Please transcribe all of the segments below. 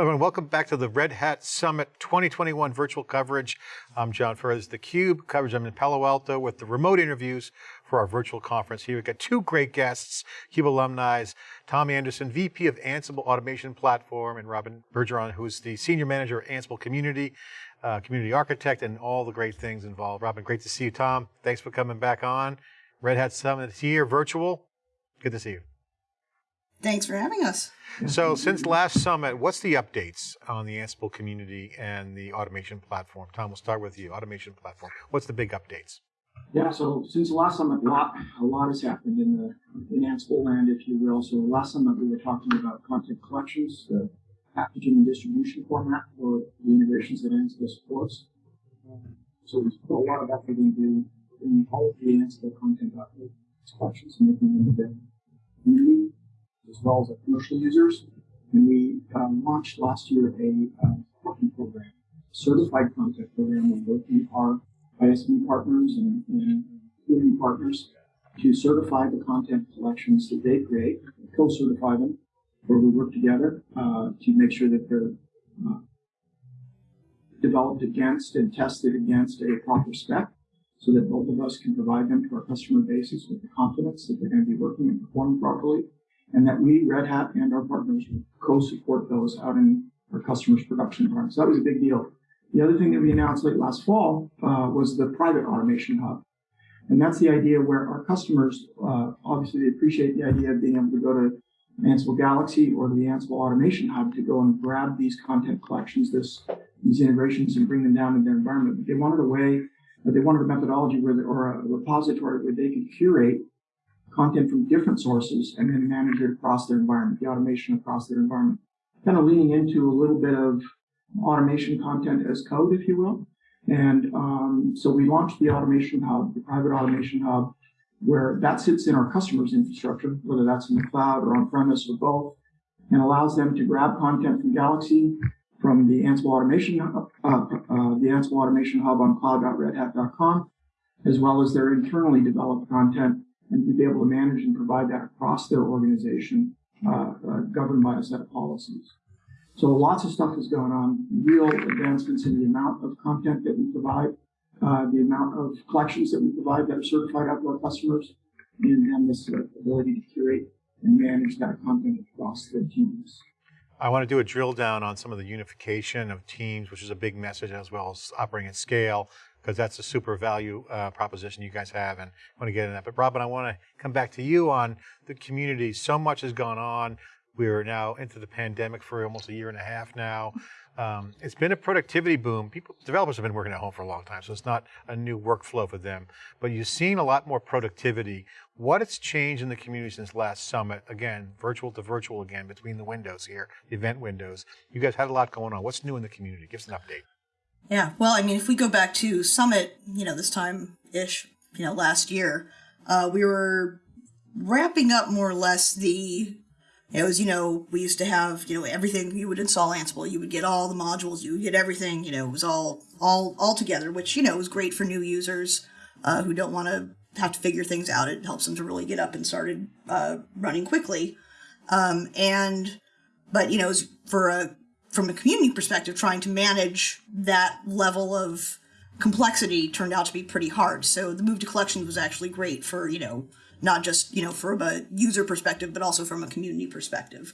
Everyone, welcome back to the Red Hat Summit 2021 virtual coverage. I'm John Furrier, the Cube coverage. I'm in Palo Alto with the remote interviews for our virtual conference here. We've got two great guests, CUBE alumni, Tom Anderson, VP of Ansible Automation Platform, and Robyn Bergeron, who's the Senior Manager of Ansible Community, uh, Community Architect, and all the great things involved. Robyn, great to see you. Tom, thanks for coming back on. Red Hat Summit here, virtual. Good to see you. Thanks for having us. So since last summit, what's the updates on the Ansible community and the automation platform? Tom, we'll start with you. Automation platform. What's the big updates? Yeah, so since the last summit, a lot, a lot has happened in the in Ansible land, if you will. So last summit, we were talking about content collections, the packaging and distribution format for the integrations that Ansible supports. So we put a lot of effort into in all of the Ansible content collections, making them available community as well as our commercial users. And we uh, launched last year a uh, partner program, certified content program, where working our ISV partners and, and community partners to certify the content collections that they create, co-certify them, where we work together uh, to make sure that they're uh, developed against and tested against a proper spec so that both of us can provide them to our customer bases with the confidence that they're going to be working and performing properly and that we, Red Hat, and our partners co-support those out in our customers' production environments. So that was a big deal. The other thing that we announced late last fall uh, was the private automation hub. And that's the idea where our customers, uh, obviously they appreciate the idea of being able to go to Ansible Galaxy or the Ansible Automation Hub to go and grab these content collections, this, these integrations and bring them down in their environment. But they wanted a way, they wanted a methodology where, the, or a repository where they could curate content from different sources and then manage it across their environment, the automation across their environment. Kind of leaning into a little bit of automation content as code, if you will. And um, so we launched the Automation Hub, the private Automation Hub, where that sits in our customers' infrastructure, whether that's in the cloud or on premise or both, and allows them to grab content from Galaxy, from the Ansible Automation, uh, uh, the Ansible Automation Hub on cloud.redhat.com, as well as their internally developed content and to be able to manage and provide that across their organization, uh, uh, governed by a set of policies. So lots of stuff is going on, real advancements in the amount of content that we provide, uh, the amount of collections that we provide that are certified out to our customers, and, then this ability to curate and manage that content across their teams. I want to do a drill down on some of the unification of teams, which is a big message as well as operating at scale, because that's a super value uh, proposition you guys have and I want to get into that. But Robyn, I want to come back to you on the community. So much has gone on. We're now into the pandemic for almost a year and a half now. Um, it's been a productivity boom. People, developers have been working at home for a long time, so it's not a new workflow for them. But you've seen a lot more productivity. What has changed in the community since last summit? Again, virtual to virtual again, between the windows here, the event windows. You guys had a lot going on. What's new in the community? Give us an update. Yeah, well, I mean, if we go back to Summit, you know, this time ish, you know, last year, uh, we were wrapping up more or less the. It was, you know, we used to have, you know, everything. You would install Ansible, you would get all the modules, you would get everything. You know, it was all all all together, which you know was great for new users uh, who don't want to have to figure things out. It helps them to really get up and started uh, running quickly. Um, and but you know, for a from a community perspective, trying to manage that level of complexity turned out to be pretty hard. So the move to collections was actually great for, you know, not just, you know, from a user perspective, but also from a community perspective.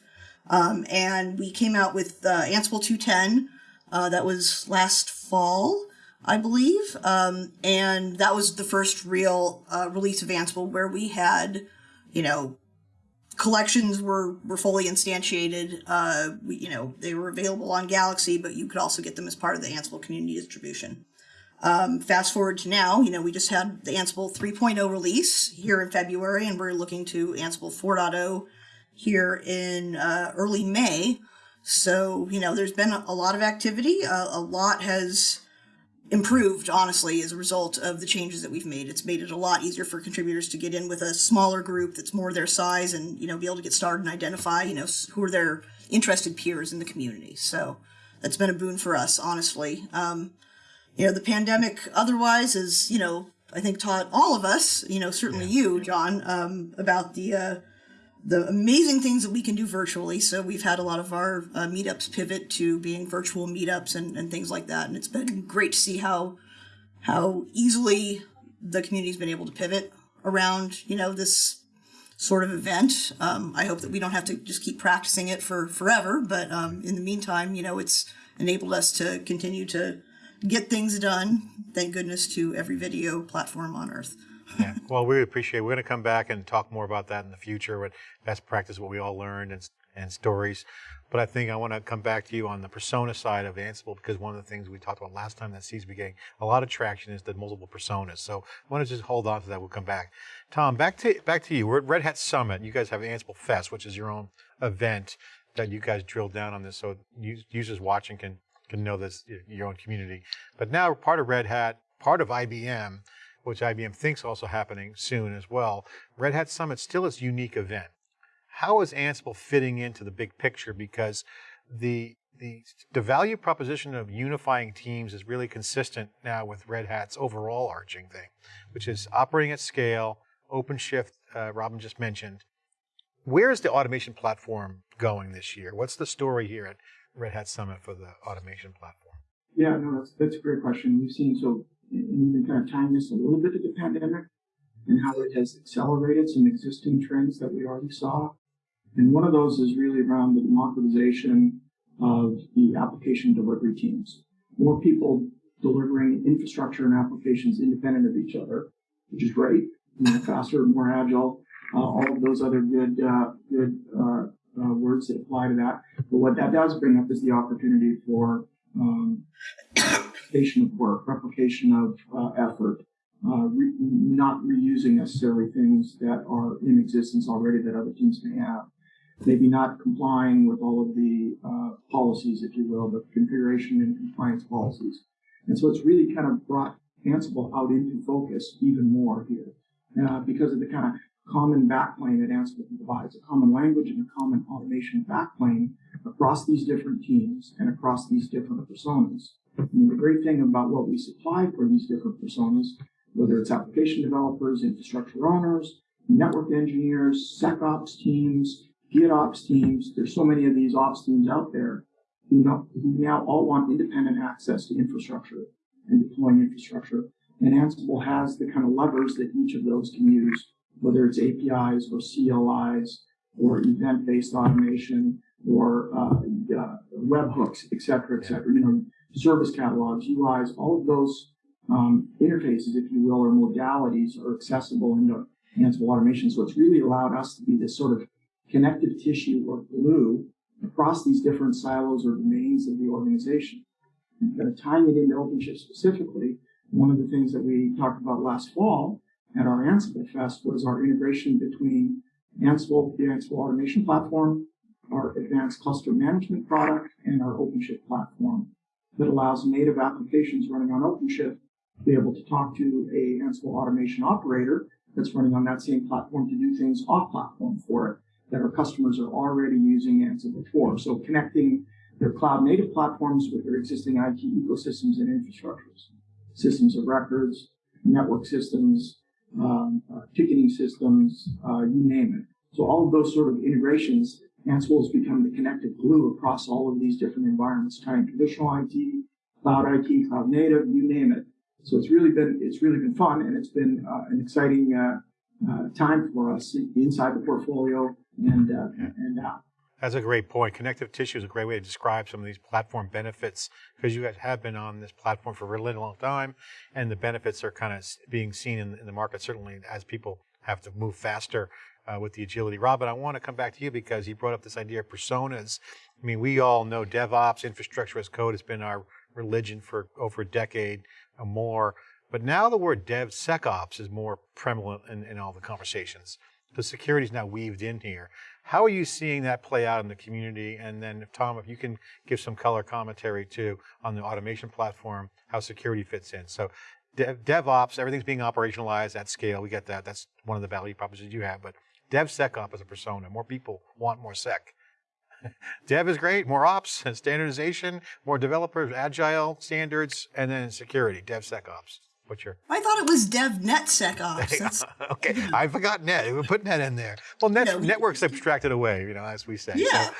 Um, and we came out with uh, Ansible 210. Uh, that was last fall, I believe. Um, and that was the first real uh, release of Ansible where we had, you know, collections were, were fully instantiated. Uh, we, you know, they were available on Galaxy, but you could also get them as part of the Ansible community distribution. Um, fast forward to now, you know, we just had the Ansible 3.0 release here in February, and we're looking to Ansible 4.0 here in uh, early May. So, you know, there's been a, lot of activity. Uh, a lot has improved, honestly, as a result of the changes that we've made. It's made it a lot easier for contributors to get in with a smaller group that's more their size and, you know, be able to get started and identify, you know, who are their interested peers in the community. So that's been a boon for us, honestly. Um, you know, the pandemic otherwise is, you know, I think taught all of us, you know, certainly yeah. you, John, um, about the, uh, the amazing things that we can do virtually. So we've had a lot of our uh, meetups pivot to being virtual meetups and, and things like that. And it's been great to see how how easily the community's been able to pivot around you know this sort of event. Um, I hope that we don't have to just keep practicing it for forever, but um, in the meantime, you know, it's enabled us to continue to get things done. Thank goodness to every video platform on earth. Yeah. Well, we appreciate. It. We're going to come back and talk more about that in the future. What best practice, what we all learned, and and stories. But I think I want to come back to you on the persona side of Ansible because one of the things we talked about last time that seems to be getting a lot of traction is the multiple personas. So I want to just hold on to that. We'll come back. Tom, back to back to you. We're at Red Hat Summit. You guys have Ansible Fest, which is your own event that you guys drilled down on this, so users watching can can know this your own community. But now part of Red Hat, part of IBM which IBM thinks also happening soon as well. Red Hat Summit still is a unique event. How is Ansible fitting into the big picture? Because the the, the value proposition of unifying teams is really consistent now with Red Hat's overall arching thing, which is operating at scale, OpenShift, uh, Robyn just mentioned. Where is the automation platform going this year? What's the story here at Red Hat Summit for the automation platform? Yeah, no, that's, that's a great question. We've seen so and even kind of tying this a little bit to the pandemic and how it has accelerated some existing trends that we already saw. And one of those is really around the democratization of the application delivery teams. More people delivering infrastructure and applications independent of each other, which is great. Faster, more agile, uh, all of those other good uh, good uh, uh words that apply to that. But what that does bring up is the opportunity for um, replication of work, replication of uh, effort, uh, re- not reusing necessarily things that are in existence already that other teams may have. Maybe not complying with all of the uh, policies, if you will, the configuration and compliance policies. And so it's really kind of brought Ansible out into focus even more here uh, because of the kind of common backplane that Ansible provides, a common language and a common automation backplane across these different teams and across these different personas. And the great thing about what we supply for these different personas, whether it's application developers, infrastructure owners, network engineers, SecOps teams, GitOps teams, there's so many of these ops teams out there who who now all want independent access to infrastructure and deploying infrastructure. And Ansible has the kind of levers that each of those can use, whether it's APIs or CLIs or event-based automation or uh, uh, webhooks, et cetera, et cetera. You know, service catalogs, UIs, all of those um, interfaces, if you will, or modalities are accessible in the Ansible automation. So it's really allowed us to be this sort of connective tissue or glue across these different silos or domains of the organization. And kind of tying it into OpenShift specifically, one of the things that we talked about last fall at our Ansible Fest was our integration between Ansible, the Ansible automation platform, our advanced cluster management product, and our OpenShift platform that allows native applications running on OpenShift to be able to talk to a Ansible automation operator that's running on that same platform to do things off platform for it that our customers are already using Ansible for. So connecting their cloud native platforms with their existing IT ecosystems and infrastructures, systems of records, network systems, um, uh, ticketing systems, uh, you name it. So all of those sort of integrations Ansible has become the connective glue across all of these different environments, tying traditional IT, cloud IT, cloud native, you name it. So it's really been it's really been fun, and it's been uh, an exciting uh, uh, time for us inside the portfolio and uh, and out. That's a great point. Connective tissue is a great way to describe some of these platform benefits because you guys have been on this platform for a really long time, and the benefits are kind of being seen in, in the market certainly as people have to move faster uh, with the agility. Robyn, I want to come back to you because you brought up this idea of personas. I mean, we all know DevOps, infrastructure as code, has been our religion for over a decade or more. But now the word DevSecOps is more prevalent in, in all the conversations. The security is now weaved in here. How are you seeing that play out in the community? And then, if, Tom, if you can give some color commentary too on the automation platform, how security fits in. So, Dev, DevOps, everything's being operationalized at scale. We get that. That's one of the value propositions you have. But DevSecOps as a persona. More people want more sec. Dev is great, more ops and standardization, more developers, agile standards, and then security, DevSecOps. What's your I thought it was DevNetSecOps. That's- okay? I forgot net. We put net in there. Well, net, we- networks abstracted away, you know, as we say. Yeah. So,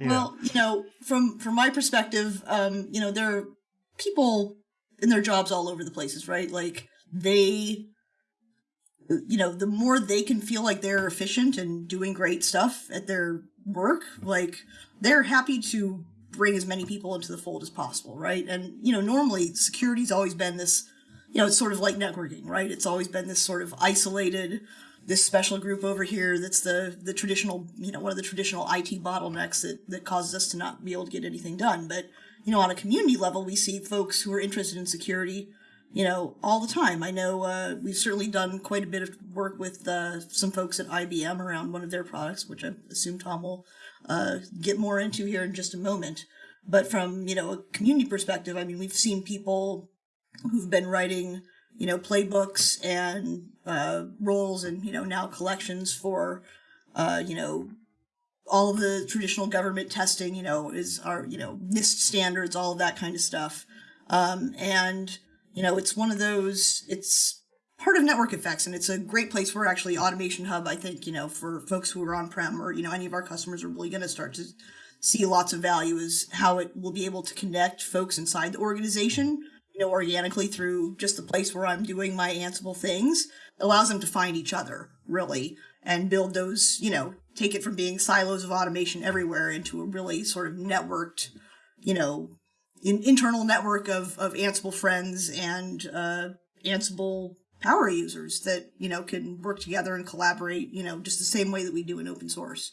you know, Well, you know, from from my perspective, um, you know, there are people in their jobs all over the places, right? Like they you know, the more they can feel like they're efficient and doing great stuff at their work, like they're happy to bring as many people into the fold as possible, right? And you know, normally security's always been this, you know, it's sort of like networking, right? It's always been this sort of isolated this special group over here that's the the traditional you know one of the traditional IT bottlenecks that that causes us to not be able to get anything done. But you know on a community level we see folks who are interested in security you know all the time. I know uh, we've certainly done quite a bit of work with uh, some folks at IBM around one of their products which I assume Tom will uh, get more into here in just a moment. But from you know a community perspective I mean we've seen people who've been writing you know playbooks and uh, roles and you know now collections for uh, you know all of the traditional government testing you know is our you know NIST standards all of that kind of stuff. Um, and you know it's one of those it's part of network effects and it's a great place for actually automation hub I think you know for folks who are on prem or you know any of our customers are really going to start to see lots of value is how it will be able to connect folks inside the organization you know, organically through just the place where I'm doing my Ansible things, allows them to find each other, really, and build those, you know, take it from being silos of automation everywhere into a really sort of networked, you know, in, internal network of, of Ansible friends and uh, Ansible power users that, you know, can work together and collaborate, you know, just the same way that we do in open source.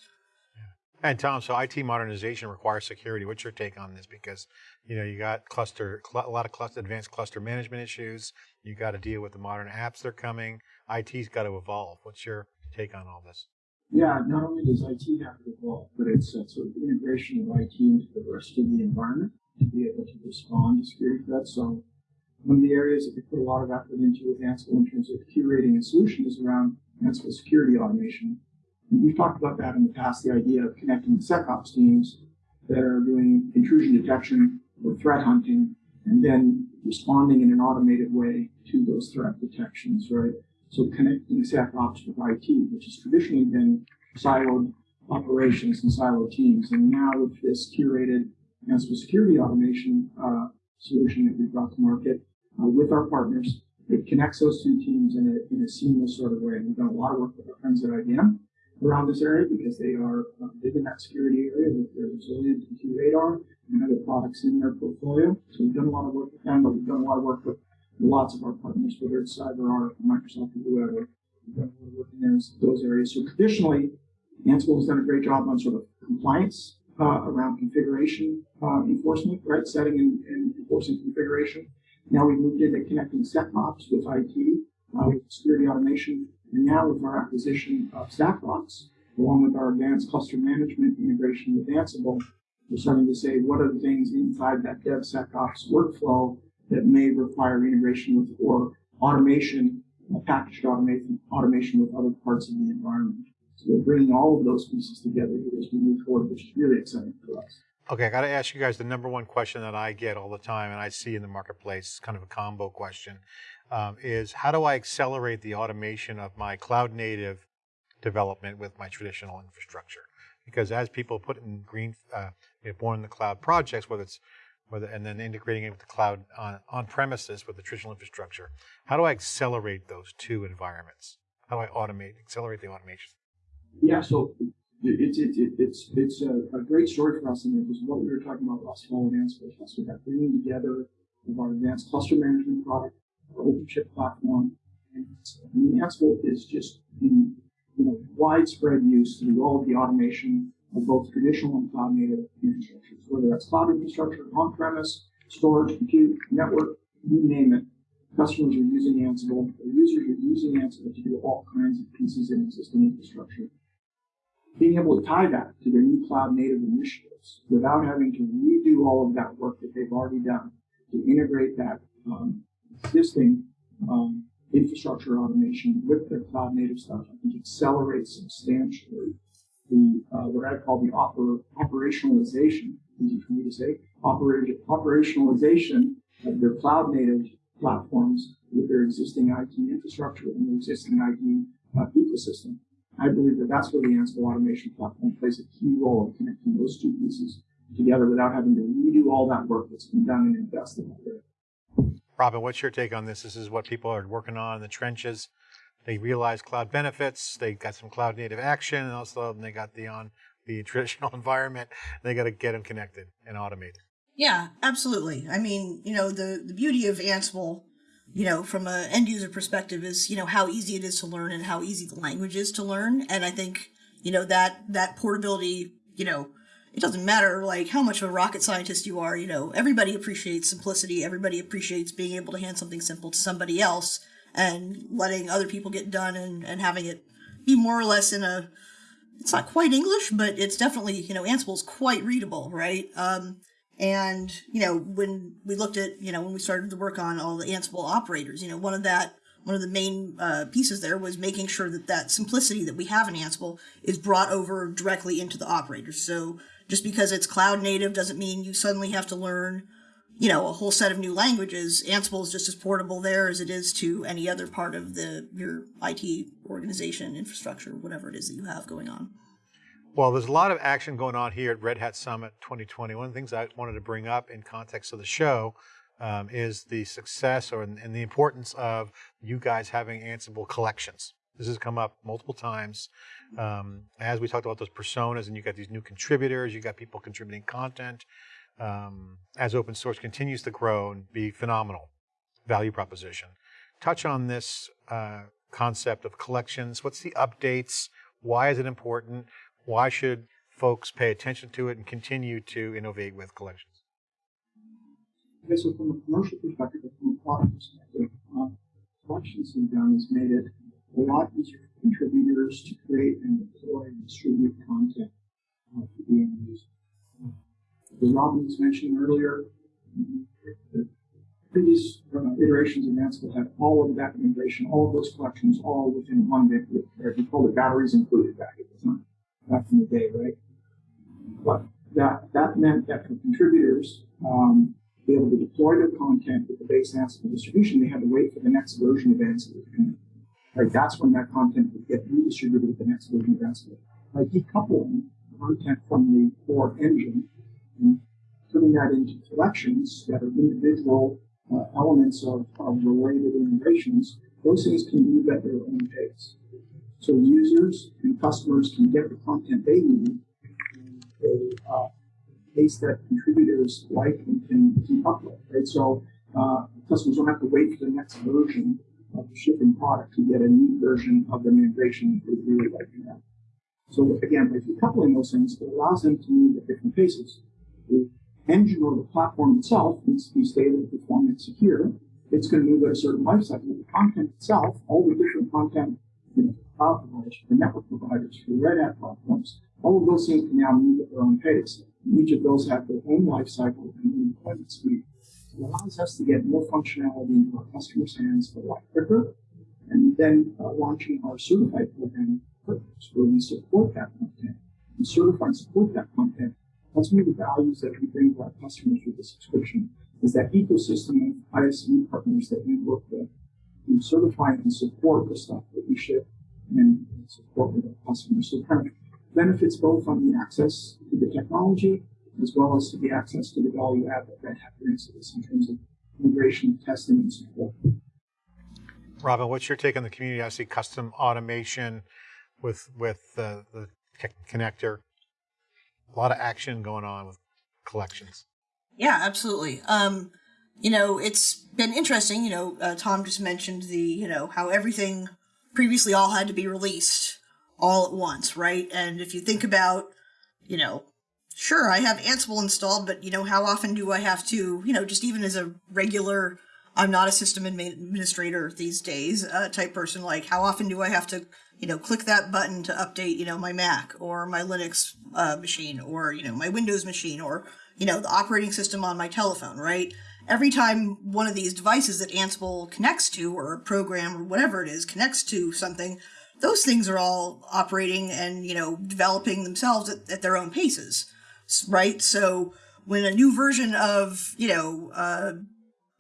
And Tom, so IT modernization requires security. What's your take on this? Because you know you got cluster, cl- a lot of cluster, advanced cluster management issues. You got to deal with the modern apps that are coming. IT's got to evolve. What's your take on all this? Yeah, not only does IT have to evolve, but it's a sort of integration of IT into the rest of the environment to be able to respond to security threats. So one of the areas that we put a lot of effort into with Ansible in terms of curating a solution is around Ansible security automation. We've talked about that in the past, the idea of connecting the SecOps teams that are doing intrusion detection or threat hunting and then responding in an automated way to those threat detections, right? So connecting SecOps with IT, which has traditionally been siloed operations and siloed teams. And now with this curated Ansible security automation uh, solution that we've brought to market uh, with our partners, it connects those two teams in a, in a seamless sort of way. And we've done a lot of work with our friends at IBM around this area because they are uh, big in that security area with their resilient compute radar and other products in their portfolio. So we've done a lot of work with them, but we've done a lot of work with lots of our partners, whether it's CyberArk, Microsoft, or whoever. We've done a lot of work in those, those areas. So traditionally, Ansible has done a great job on sort of compliance uh, around configuration uh, enforcement, right? Setting and, and enforcing configuration. Now we've moved into connecting SecOps with IT, uh, with security automation, and now with our acquisition of StackRox, along with our advanced cluster management integration with Ansible, we're starting to say what are the things inside that DevSecOps workflow that may require integration with or automation, packaged automation, automation with other parts of the environment. So we're bringing all of those pieces together as we move forward, which is really exciting for us. Okay, I got to ask you guys the number one question that I get all the time and I see in the marketplace, kind of a combo question, um, is how do I accelerate the automation of my cloud native development with my traditional infrastructure? Because as people put in green, uh, you know, born in the cloud projects, whether it's whether and then integrating it with the cloud on, on premises with the traditional infrastructure, how do I accelerate those two environments? How do I automate, accelerate the automation? Yeah, so it's it, it, it's it's a, a, great story for us, and it was what we were talking about last fall in Ansible. So that bringing together of our advanced cluster management product, OpenShift platform, and Ansible is just in you know, widespread use through all of the automation of both traditional and cloud native infrastructures, whether that's cloud infrastructure, on premise, storage, compute, network, you name it. Customers are using Ansible, or users are using Ansible to do all kinds of pieces in existing infrastructure. Being able to tie that to their new cloud native initiatives without having to redo all of that work that they've already done to integrate that um, existing um, infrastructure automation with their cloud native stuff, I think accelerates substantially the uh, what I call the oper- operationalization, easy for me to say, oper- operationalization of their cloud native platforms with their existing IT infrastructure and their existing IT uh, ecosystem. I believe that that's where the Ansible automation platform plays a key role in connecting those two pieces together without having to redo all that work that's been done and invested there. Robyn, what's your take on this? This is what people are working on in the trenches. They realize cloud benefits. They got some cloud native action, and also they got the on the traditional environment. They got to get them connected and automated. Yeah, absolutely. I mean, you know, the the beauty of Ansible, you know, from an end user perspective, is you know how easy it is to learn and how easy the language is to learn. And I think you know that that portability, you know, it doesn't matter like how much of a rocket scientist you are. You know, everybody appreciates simplicity. Everybody appreciates being able to hand something simple to somebody else and letting other people get done and and having it be more or less in a it's not quite English, but it's definitely, you know, Ansible's quite readable, right? Um, and, you know, when we looked at, you know, when we started to work on all the Ansible operators, you know, one of that, one of the main uh, pieces there was making sure that that simplicity that we have in Ansible is brought over directly into the operators. So just because it's cloud native doesn't mean you suddenly have to learn, you know, a whole set of new languages. Ansible is just as portable there as it is to any other part of the your IT organization, infrastructure, whatever it is that you have going on. Well, there's a lot of action going on here at Red Hat Summit 2020. One of the things I wanted to bring up in context of the show um, is the success or and the importance of you guys having Ansible collections. This has come up multiple times. Um, as we talked about those personas, and you got these new contributors, you got people contributing content. Um, as open source continues to grow and be phenomenal value proposition. Touch on this uh, concept of collections. What's the updates? Why is it important? Why should folks pay attention to it and continue to innovate with collections? Okay, so from a commercial perspective, from a product perspective, uh, collections have done has made it a lot easier for contributors to create and deploy and distribute content uh, to the end user. Uh, as Robyn was mentioning earlier, the previous uh, iterations of Ansible had all of that integration, all of those collections, all within one big, we called it batteries included back at the time back in the day, right? But that, that meant that for contributors, um, be able to deploy their content with the base Ansible distribution, they had to wait for the next version of Ansible. Right, that's when that content would get redistributed with the next version of Ansible. By decoupling content from the core engine and putting that into collections that are individual uh, elements of, of related integrations, those things can move at their own pace. So users and customers can get the content they need a uh, pace that contributors like and can keep up with, right? So uh, customers don't have to wait for the next version of the shipping product to get a new version of the integration that they really like have. So again, by decoupling those things, it allows them to move at different paces. The engine or the platform itself needs to be stable, performant, secure. It's going to move at a certain life. The content itself, all the different content you know, providers, for network providers, for Red Hat platforms. All of those things can now move at their own pace. Each of those have their own life cycle and own deployment suite. It allows us to get more functionality into our customers' hands a lot quicker. And then uh, launching our certified program programs where we support that content and certify and support that content. That's one of the values that we bring to our customers with the subscription is that ecosystem of ISV partners that we work with to certify and support the stuff that we ship and support with our customers. So it kind of benefits both on the access to the technology as well as to the access to the value add that Red Hat brings to this in terms of integration, testing, and support. Robyn, what's your take on the community? I see custom automation with with uh, the connector. A lot of action going on with collections. Yeah, absolutely. Um, you know, it's been interesting. You know, uh, Tom just mentioned the, you know, how everything previously all had to be released all at once, right? And if you think about, you know, sure, I have Ansible installed, but, you know, how often do I have to, you know, just even as a regular, I'm not a system administrator these days uh, type person, like, how often do I have to, you know, click that button to update, you know, my Mac or my Linux uh, machine or, you know, my Windows machine or, you know, the operating system on my telephone, right? Every time one of these devices that Ansible connects to, or a program or whatever it is, connects to something, those things are all operating and, you know, developing themselves at, at their own paces, right? So when a new version of, you know, uh,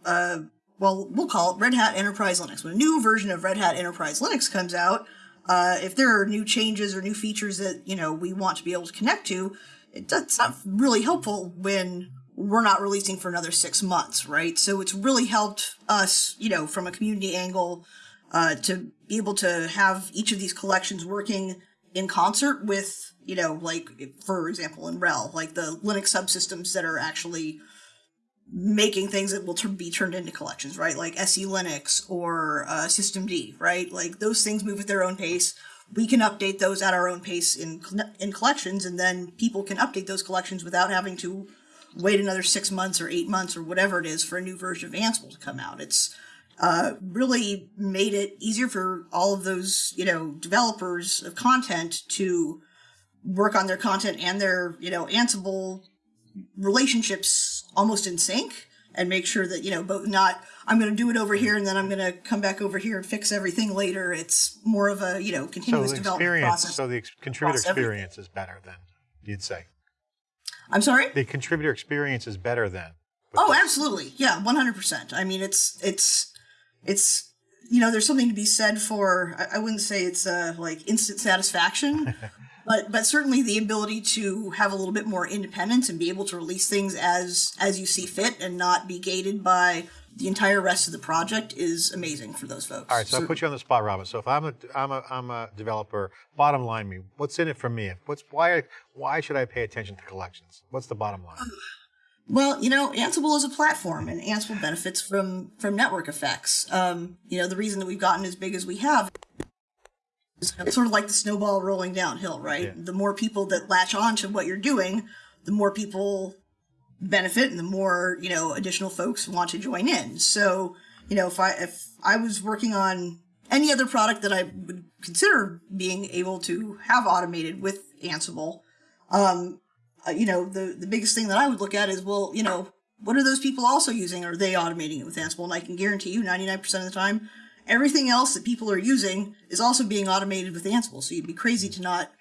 uh, well, we'll call it Red Hat Enterprise Linux. When a new version of Red Hat Enterprise Linux comes out, uh, if there are new changes or new features that you know we want to be able to connect to, it, that's not really helpful when we're not releasing for another six months, right? So it's really helped us, you know, from a community angle, uh, to be able to have each of these collections working in concert with, you know, like for example in RHEL, like the Linux subsystems that are actually making things that will be turned into collections, right? Like SE Linux or uh, Systemd, right? Like those things move at their own pace. We can update those at our own pace in in collections, and then people can update those collections without having to wait another six months or eight months or whatever it is for a new version of Ansible to come out. It's uh, really made it easier for all of those, you know, developers of content to work on their content and their, you know, Ansible relationships almost in sync and make sure that, you know, both not, I'm going to do it over here and then I'm going to come back over here and fix everything later. It's more of a, you know, continuous the development experience, process. so the ex- contributor across everything. experience is better than you'd say. I'm sorry? The contributor experience is better then. Oh, absolutely. Yeah, 100%. I mean, it's, it's, it's, you know, there's something to be said for, I, I wouldn't say it's uh, like instant satisfaction, but, but certainly the ability to have a little bit more independence and be able to release things as, as you see fit and not be gated by the entire rest of the project is amazing for those folks. All right, so I put you on the spot, Robyn. So if I'm a I'm a I'm a developer, bottom line me, what's in it for me? What's why why should I pay attention to collections? What's the bottom line? Well, you know, Ansible is a platform, and Ansible benefits from from network effects. Um, you know, the reason that we've gotten as big as we have is sort of like the snowball rolling downhill, right? Yeah. The more people that latch on to what you're doing, the more people benefit, and the more you know additional folks want to join in. So, you know, if I if I was working on any other product that I would consider being able to have automated with Ansible, um, uh, you know, the, the biggest thing that I would look at is, well, you know, what are those people also using? Are they automating it with Ansible? And I can guarantee you 99% of the time, everything else that people are using is also being automated with Ansible. So you'd be crazy to not,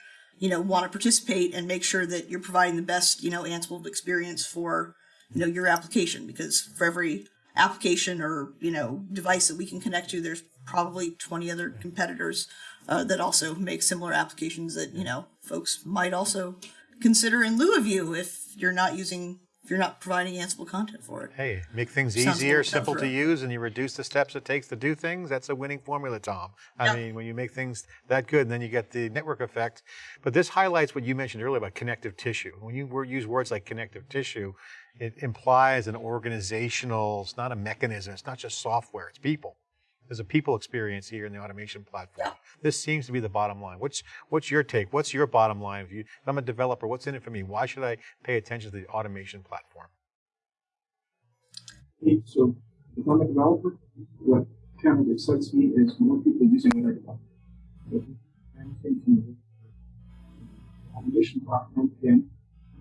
you know, want to participate and make sure that you're providing the best, you know, Ansible experience for, you know, your application. Because for every application or, you know, device that we can connect to, there's probably 20 other competitors uh, that also make similar applications that, you know, folks might also consider in lieu of you if you're not using you're not providing Ansible content for it. Hey, make things Sounds easier, simple to use, and you reduce the steps it takes to do things. That's a winning formula, Tom. I Yeah. mean, when you make things that good, and then you get the network effect. But this highlights what you mentioned earlier about connective tissue. When you use words like connective tissue, it implies an organizational, it's not a mechanism, it's not just software, it's people. There's a people experience here in the automation platform. This seems to be the bottom line. What's what's your take? What's your bottom line? If, you, if I'm a developer, what's in it for me? Why should I pay attention to the automation platform? Okay, So if I'm a developer, what kind of excites me is more people using what I develop. If anything from the automation platform, again,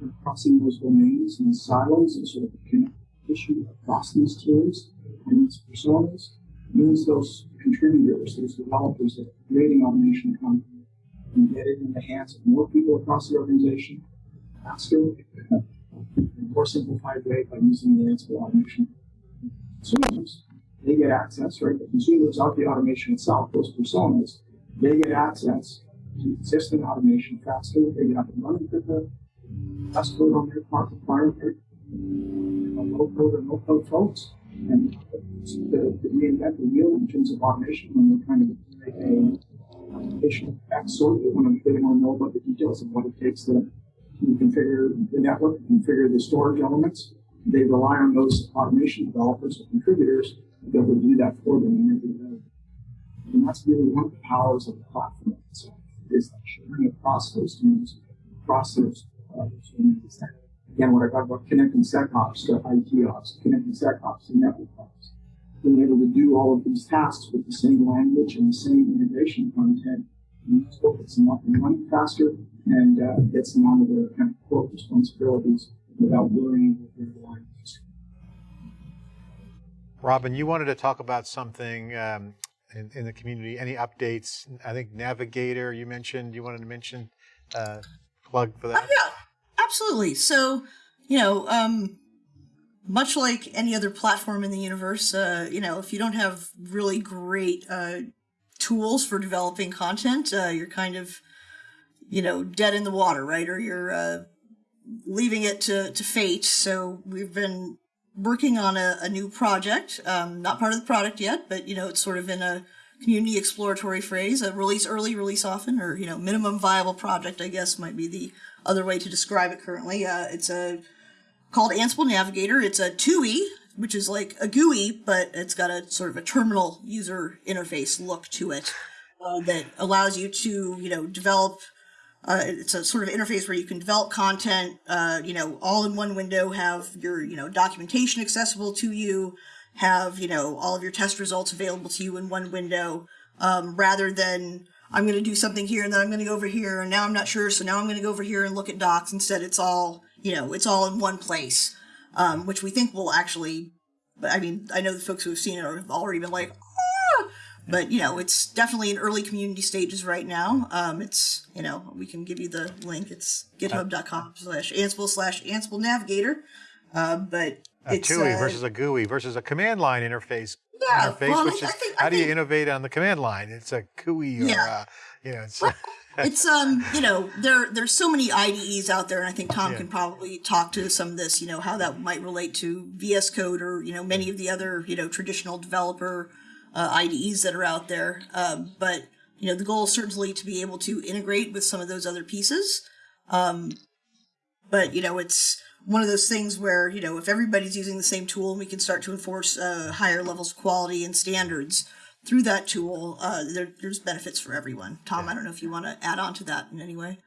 we're crossing those domains and silos and sort of connect issue across these teams and these personas means those contributors, those developers that are creating automation content can get it in the hands of more people across the organization faster, in a more simplified way by using the Ansible automation consumers, they get access, right? The consumers of the automation itself, those personas, they get access to existing automation faster, they get up and running quicker, less code on their part required, low code and no code folks, and to, to reinvent the wheel in terms of automation when they're trying to make a automation backstory, they want to, they want to know about the details of what it takes to, configure the network, configure the storage elements, they rely on those automation developers or contributors to be able to do that for them and. And that's really one of the powers of the platform itself, is that sharing across those teams, across those, uh. Again, what I talked about connecting SecOps to IT ops, connecting SecOps to network ops, being able to do all of these tasks with the same language and the same integration content, and that's what gets them up and running faster and uh, gets them onto their kind of core responsibilities without worrying what their lines. Robyn, you wanted to talk about something um, in, in the community. Any updates? I think Navigator you mentioned. You wanted to mention uh, plug for Oh, that. yeah, absolutely. So, you know, um, much like any other platform in the universe, uh, you know, if you don't have really great uh, tools for developing content, uh, you're kind of, you know, dead in the water, right? Or you're uh, leaving it to, to fate. So we've been working on a, a new project, um, not part of the product yet, but, you know, it's sort of in a community exploratory phrase, a release early, release often, or, you know, minimum viable project, I guess might be the other way to describe it currently. Uh, it's a called Ansible Navigator. It's a TUI, which is like a GUI, but it's got a sort of a terminal user interface look to it uh, that allows you to, you know, develop. Uh, it's a sort of interface where you can develop content, uh, you know, all in one window, have your, you know, documentation accessible to you, have, you know, all of your test results available to you in one window, um, rather than I'm going to do something here and then I'm going to go over here and now I'm not sure, so now I'm going to go over here and look at docs. Instead, it's all, you know, it's all in one place, um, which we think will actually, but I mean, I know the folks who have seen it have already been like, ah! but you know, it's definitely in early community stages right now. Um, it's, you know, we can give you the link. It's github.com slash Ansible slash Ansible Navigator. Uh, but A it's, TUI uh, versus a GUI versus a command line interface. Yeah, interface, well, which I is think- how do you innovate on the command line? It's a GUI or Yeah. uh, you know, it's it's um you know there there's so many IDEs out there, and I think Tom Yeah. can probably talk to some of this. You know how that might relate to VS Code or you know many of the other you know traditional developer uh, IDEs that are out there. Um, but you know the goal is certainly to be able to integrate with some of those other pieces. Um, but you know it's one of those things where you know if everybody's using the same tool and we can start to enforce uh, higher levels of quality and standards through that tool uh, there, there's benefits for everyone tom i don't know if you want to add on to that in any way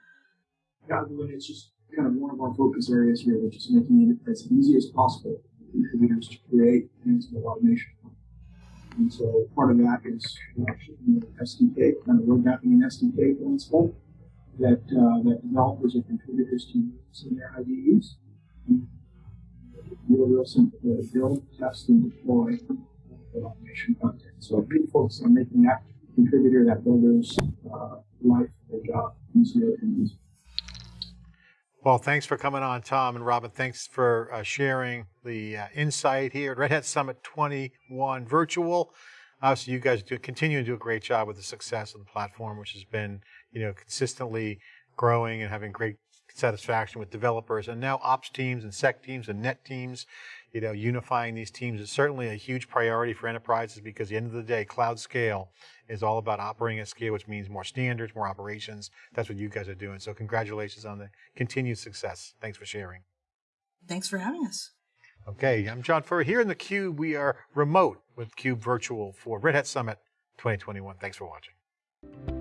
Yeah, but it's just kind of one of our focus areas here, which is making it as easy as possible for contributors to create Ansible automation. And so part of that is actually the SDK, kind of road mapping an SDK for Ansible that, uh, that developers or contributors can use in their IDEs. Simple to build, test, and deploy automation content. So big focus on making that contributor, that builder's uh, life, their job easier and easier. Well, thanks for coming on, Tom and Robyn. Thanks for uh, sharing the uh, insight here at Red Hat Summit 21 Virtual. Obviously, you guys do continue to do a great job with the success of the platform, which has been, you know, consistently growing and having great satisfaction with developers and now ops teams and sec teams and net teams. You know, unifying these teams is certainly a huge priority for enterprises because at the end of the day, cloud scale is all about operating at scale, which means more standards, more operations. That's what you guys are doing. So congratulations on the continued success. Thanks for sharing. thanks for having us Okay, I'm John Furrier. Here in the Cube, we are remote with Cube Virtual for Red Hat Summit 2021. Thanks for watching.